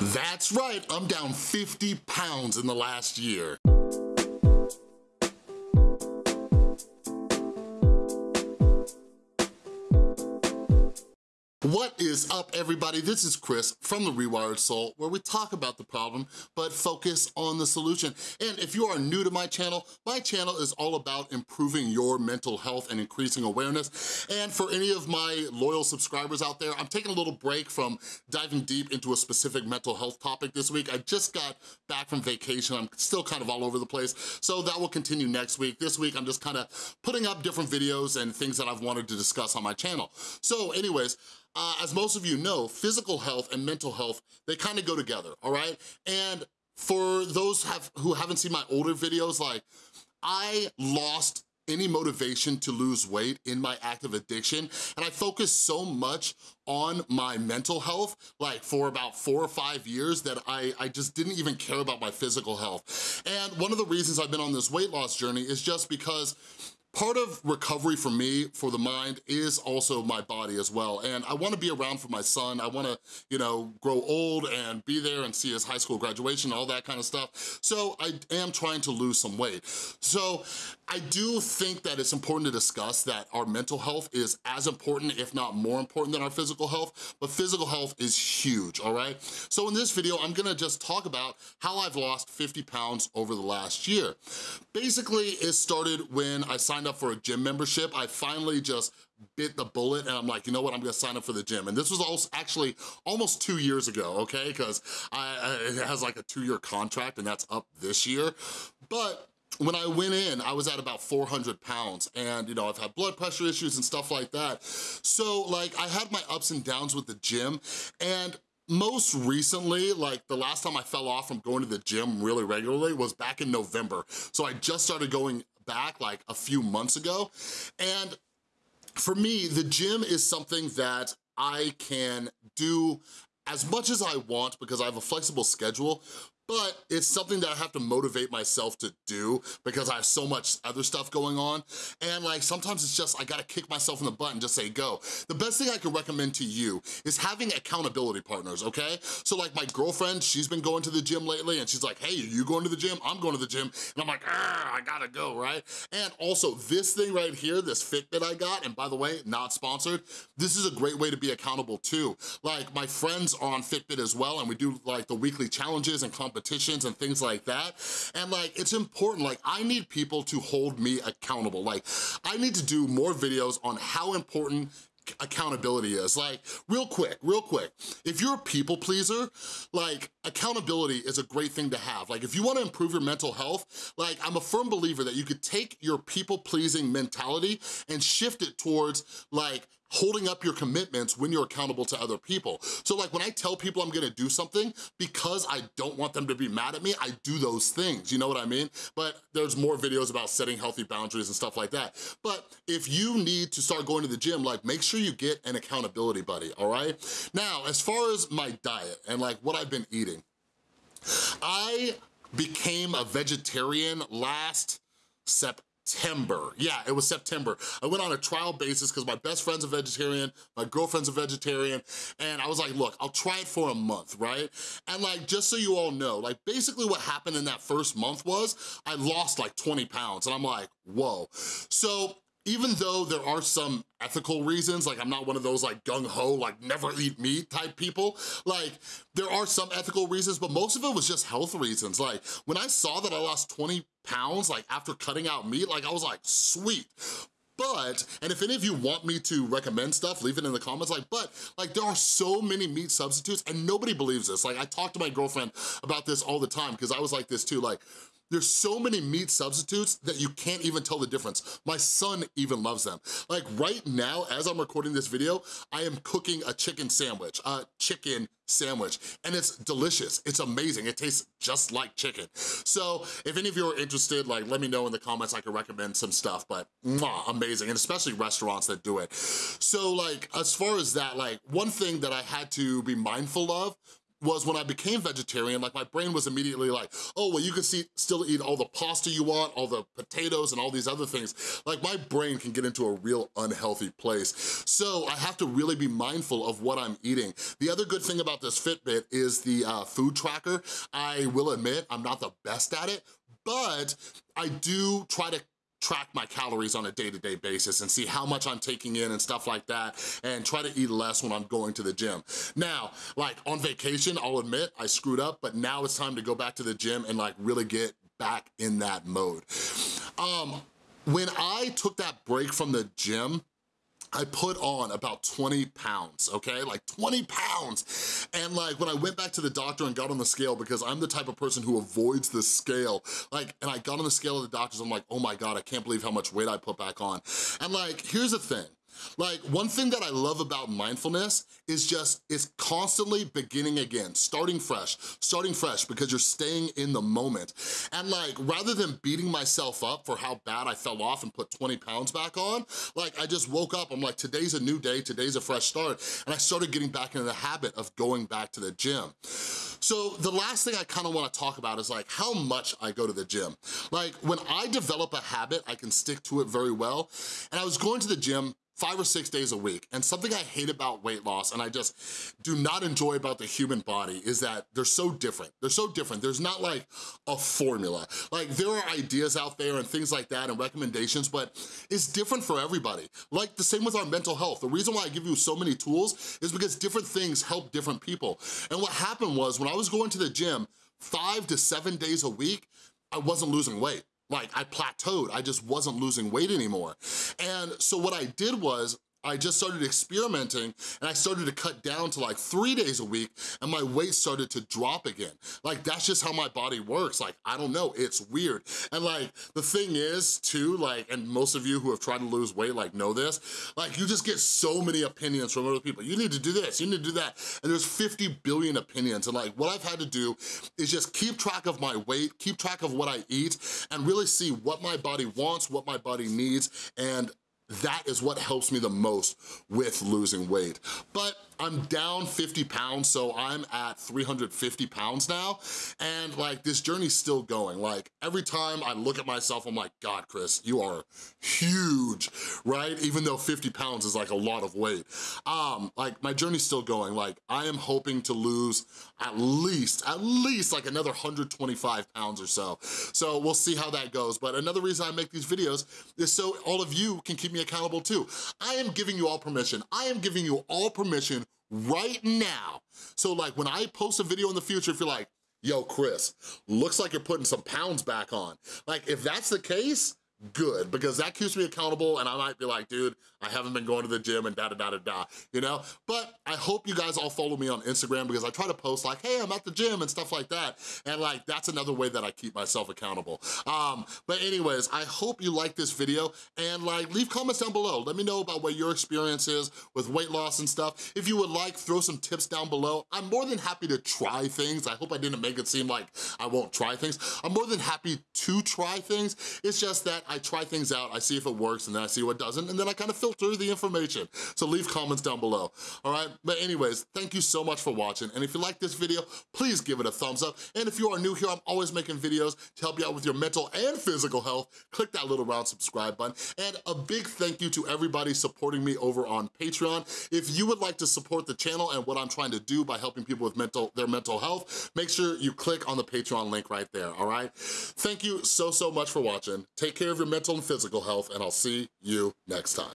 That's right, I'm down 50 pounds in the last year. What is up, everybody? This is Chris from The Rewired Soul, where we talk about the problem, but focus on the solution. And if you are new to my channel, my channel is all about improving your mental health and increasing awareness. And for any of my loyal subscribers out there, I'm taking a little break from diving deep into a specific mental health topic this week. I just got back from vacation. I'm still kind of all over the place, so that will continue next week. This week, I'm just kind of putting up different videos and things that I've wanted to discuss on my channel. So anyways, uh, as most of you know, physical health and mental health, they kind of go together, all right? And for those have, who haven't seen my older videos, like, I lost any motivation to lose weight in my active addiction. And I focused so much on my mental health, like for about four or five years that I, I just didn't even care about my physical health. And one of the reasons I've been on this weight loss journey is just because Part of recovery for me, for the mind, is also my body as well. And I wanna be around for my son. I wanna, you know, grow old and be there and see his high school graduation, all that kind of stuff. So I am trying to lose some weight. So I do think that it's important to discuss that our mental health is as important, if not more important than our physical health, but physical health is huge, all right? So in this video, I'm gonna just talk about how I've lost 50 pounds over the last year. Basically, it started when I signed up for a gym membership. I finally just bit the bullet and I'm like, you know what, I'm gonna sign up for the gym. And this was also actually almost two years ago, okay? Because I it has like a two-year contract and that's up this year. But when I went in, I was at about 400 pounds and, you know, I've had blood pressure issues and stuff like that. So, like, I had my ups and downs with the gym and most recently, like the last time I fell off from going to the gym really regularly was back in November. So I just started going back like a few months ago. And for me, the gym is something that I can do as much as I want because I have a flexible schedule, but it's something that I have to motivate myself to do because I have so much other stuff going on. And like, sometimes it's just, I gotta kick myself in the butt and just say, go. The best thing I can recommend to you is having accountability partners, okay? So like my girlfriend, she's been going to the gym lately and she's like, hey, you going to the gym? I'm going to the gym. And I'm like, ah, I gotta go, right? And also this thing right here, this Fitbit I got, and by the way, not sponsored, this is a great way to be accountable too. Like my friends are on Fitbit as well and we do like the weekly challenges and competitions competitions and things like that. And like, it's important, like I need people to hold me accountable. Like I need to do more videos on how important accountability is. Like, real quick, real quick, if you're a people pleaser, like, accountability is a great thing to have. Like, if you wanna improve your mental health, like, I'm a firm believer that you could take your people-pleasing mentality and shift it towards, like, holding up your commitments when you're accountable to other people. So like when I tell people I'm gonna do something, because I don't want them to be mad at me, I do those things, you know what I mean? But there's more videos about setting healthy boundaries and stuff like that. But if you need to start going to the gym, like make sure you get an accountability buddy, all right? Now, as far as my diet and like what I've been eating, I became a vegetarian last September September. Yeah, it was September. I went on a trial basis because my best friend's a vegetarian, my girlfriend's a vegetarian, and I was like, look, I'll try it for a month, right? And like, just so you all know, like basically what happened in that first month was I lost like 20 pounds and I'm like, whoa. So even though there are some ethical reasons, like I'm not one of those like gung-ho, like never eat meat type people, like there are some ethical reasons, but most of it was just health reasons. Like when I saw that I lost 20 pounds, like after cutting out meat, like I was like, sweet. But, and if any of you want me to recommend stuff, leave it in the comments, like, but, like, there are so many meat substitutes, and nobody believes this. Like, I talk to my girlfriend about this all the time, because I was like this too, like, there's so many meat substitutes that you can't even tell the difference. My son even loves them. Like right now, as I'm recording this video, I am cooking a chicken sandwich, a chicken sandwich, and it's delicious. It's amazing. It tastes just like chicken. So if any of you are interested, like let me know in the comments. I can recommend some stuff, but mwah, amazing, and especially restaurants that do it. So like, as far as that, like one thing that I had to be mindful of was when I became vegetarian, like my brain was immediately like, oh, well, you can see, still eat all the pasta you want, all the potatoes and all these other things. Like my brain can get into a real unhealthy place. So I have to really be mindful of what I'm eating. The other good thing about this Fitbit is the uh, food tracker. I will admit, I'm not the best at it, but I do try to track my calories on a day-to-day -day basis and see how much I'm taking in and stuff like that and try to eat less when I'm going to the gym. Now, like on vacation, I'll admit I screwed up, but now it's time to go back to the gym and like really get back in that mode. Um, when I took that break from the gym, I put on about 20 pounds, okay? Like 20 pounds. And like when I went back to the doctor and got on the scale, because I'm the type of person who avoids the scale, like, and I got on the scale of the doctors, I'm like, oh my God, I can't believe how much weight I put back on. And like, here's the thing, like, one thing that I love about mindfulness is just, it's constantly beginning again, starting fresh, starting fresh because you're staying in the moment. And like, rather than beating myself up for how bad I fell off and put 20 pounds back on, like I just woke up, I'm like, today's a new day, today's a fresh start. And I started getting back into the habit of going back to the gym. So the last thing I kinda wanna talk about is like how much I go to the gym. Like when I develop a habit, I can stick to it very well. And I was going to the gym five or six days a week. And something I hate about weight loss and I just do not enjoy about the human body is that they're so different. They're so different. There's not like a formula. Like there are ideas out there and things like that and recommendations, but it's different for everybody. Like the same with our mental health. The reason why I give you so many tools is because different things help different people. And what happened was when I was going to the gym five to seven days a week, I wasn't losing weight. Like I plateaued, I just wasn't losing weight anymore. And so what I did was I just started experimenting and I started to cut down to like three days a week and my weight started to drop again. Like that's just how my body works. Like, I don't know, it's weird. And like, the thing is too, like, and most of you who have tried to lose weight like know this, like you just get so many opinions from other people. You need to do this, you need to do that. And there's 50 billion opinions. And like, what I've had to do is just keep track of my weight, keep track of what I eat, and really see what my body wants, what my body needs, and that is what helps me the most with losing weight. But I'm down 50 pounds, so I'm at 350 pounds now, and like this journey's still going. Like every time I look at myself, I'm like, God, Chris, you are huge, right? Even though 50 pounds is like a lot of weight. Um, like my journey's still going. Like I am hoping to lose at least, at least like another 125 pounds or so. So we'll see how that goes. But another reason I make these videos is so all of you can keep me accountable too. I am giving you all permission. I am giving you all permission right now. So like when I post a video in the future, if you're like, yo, Chris, looks like you're putting some pounds back on. Like if that's the case, good because that keeps me accountable and I might be like, dude, I haven't been going to the gym and da da da da da, you know? But I hope you guys all follow me on Instagram because I try to post like, hey, I'm at the gym and stuff like that. And like, that's another way that I keep myself accountable. Um, but anyways, I hope you like this video and like, leave comments down below. Let me know about what your experience is with weight loss and stuff. If you would like, throw some tips down below. I'm more than happy to try things. I hope I didn't make it seem like I won't try things. I'm more than happy to try things. It's just that I try things out, I see if it works, and then I see what doesn't, and then I kind of filter the information. So leave comments down below, all right? But anyways, thank you so much for watching, and if you like this video, please give it a thumbs up, and if you are new here, I'm always making videos to help you out with your mental and physical health. Click that little round subscribe button, and a big thank you to everybody supporting me over on Patreon. If you would like to support the channel and what I'm trying to do by helping people with mental their mental health, make sure you click on the Patreon link right there, all right? Thank you so, so much for watching. Take care of your mental and physical health, and I'll see you next time.